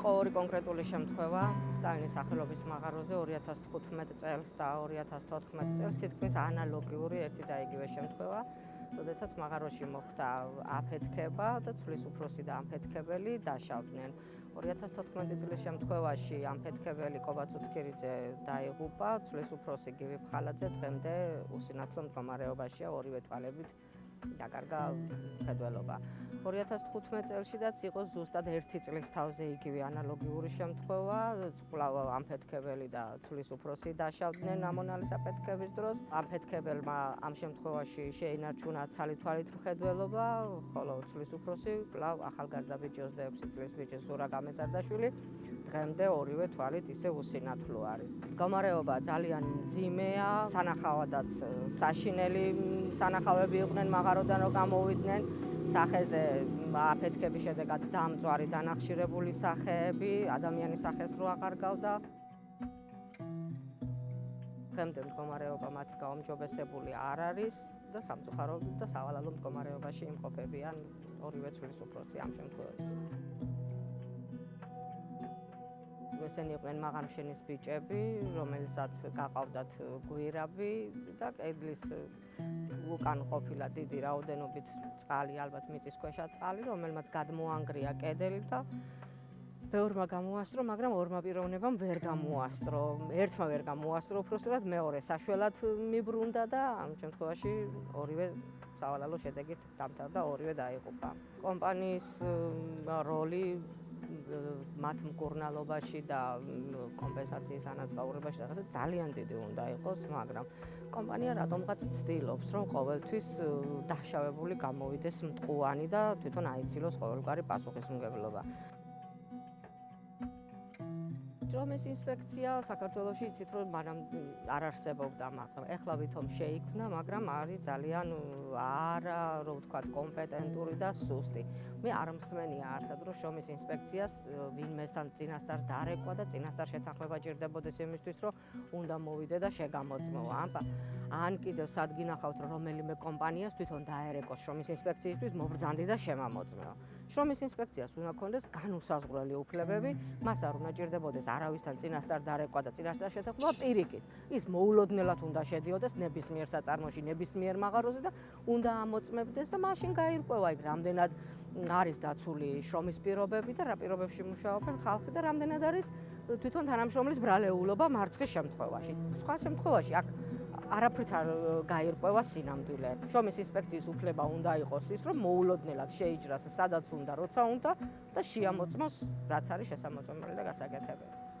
ორი კონკრეტული შემთხვევა სტალინის სახელობის მაღაროზე 2015 წელს და 2014 წელს თითქმის ანალოგიური ერთი და იგივე შემთხვევა, როდესაც მაღაროში მოხდა აფეთქება და ცვლის უფროსი და ამფეთქებელი დაშავდნენ. 2014 წლის შემთხვევაში ამფეთქებელი კობაც უცქირიძე დაიღუპა, ცვლის უფროსი გივი ფხალაძე დღემდე უსინათლო მდგომარეობაშია ორივე თვალებით დაკარგა ხედველობა. 2015 წელშიდაც იყო ზუსტად 1 წლის თავზე იგივე ანალოგიური შემთხვევა, კვლავ ამფეთქებელი და ცulis უფროსი დაშავდნენ ამონალის აფეთქების დროს. ამფეთქებელმა ამ შემთხვევაში შეინარჩუნა ცალითვალით მხედველობა, ხოლო ცulis უფროსი კვლავ ახალგაზრდა ბიჭი 26 წლის ბიჭი ზურა გამეზარდაშვილი დღემდე ორივე თვალით ისე უსინათლო არის. გამარეობა ძალიან ძიმეა, სანახავადაც საშინელი სანახავები იყვნენ მაღაროდან რომ გამოვიდნენ სახეზე აფეთქების შედეგად დამწვარი დანახშირებული სახეები, ადამიანის სახეს რო აღარ გავდა. დღემდე მდგომარეობა მათი გაუმჯობესებული არ არის და სამწუხაროდ და სავალალო მდგომარეობაში იმყოფებიან ორივე ცვლის უფროსი ამ შემთხვევაში. ესენი იყვნენ მაღალშენის ბიჭები, რომელსაც გაყავდათ გვირაბი და კედლის უკან ყოფილა დიდი რაოდენობით წყალი, ალბათ მიწისქვეშა წყალი, რომელმაც გადმოანგრია კედელი და ბევრმა გამოასწრო, მაგრამ ორმა პიროვნებამ ვერ გამოასწრო. ერთმა ვერ გამოასწრო, უბრალოდ მეორე საშველად მიბრუნდა და ამ შემთხვევაში ორივე სავალალო შედეგით დამთავრდა, ორივე დაიღუპა. კომპანიის როლი მათ მკურნალობაში და კომპენსაციის ანაზღაურებაში რაღაცა ძალიან დიდი უნდა იყოს, მაგრამ კომპანია რატომღაც ცდილობს, რომ ყოველთვის დაშავებული გამოვიდეს მტყუანი და თვითონ აიცილოს ყოველგვარი პასუხისმგებლობა. ჯრომის ინსპექცია საქართველოსი იცით რომ მანამ არ არსებობდა, მაგრამ ეხლა ვითომ შეიქმნა, მაგრამ არის ძალიან არა, რო ვთქვა, კომპეტენტური და სუსტი. მე არ მსმენია არსად რომ შრომის ინსპექციას ვინმესთან წინასწარ დარეკვა და წინასწარ შეთანხმება ჭირდებოდეს იმისთვის, რომ უნდა მოვიდე და შეგამოწმო. ამბა ან კიდევ სადგინახავთ რომ რომელიმე კომპანიას თვითონ დაერეკოს შრომის ინსპექციისთვის მობრძანდი და შემამოწმო. შრომის ინსპექციას უნდა კონდეს განუსაზღვრელი უფლებები, მას არ უნდა ჭირდებოდეს არავისთან წინასწარ დარეკვა და წინასწარ შეთანხმება პირიქით. ის მოულოდნელად უნდა შედიოდეს ნებისმიერ საწარმოში, ნებისმიერ მაღაროზე და უნდა ამოწმებდეს და მაშინ გაირკვევა იქ რამდენად არის დაცული შრომის პირობები და რა პირობებში მუშაობენ ხალხი და რამდენად არის თვითონ თანამშრომლის ბრალეულობა მარცხის შემთხვევაში. სხვა შემთხვევაში აქ არაფრით არ გაირკვევა სინამდვილე. შრომის ინსპექციის უფლება უნდა იყოს ის, რომ მოულოდნელად შეიჭრას სადაც უნდა, როცა უნდა და შეამოწმოს რაც არის შესაძლებელი და გასაკეთებელი.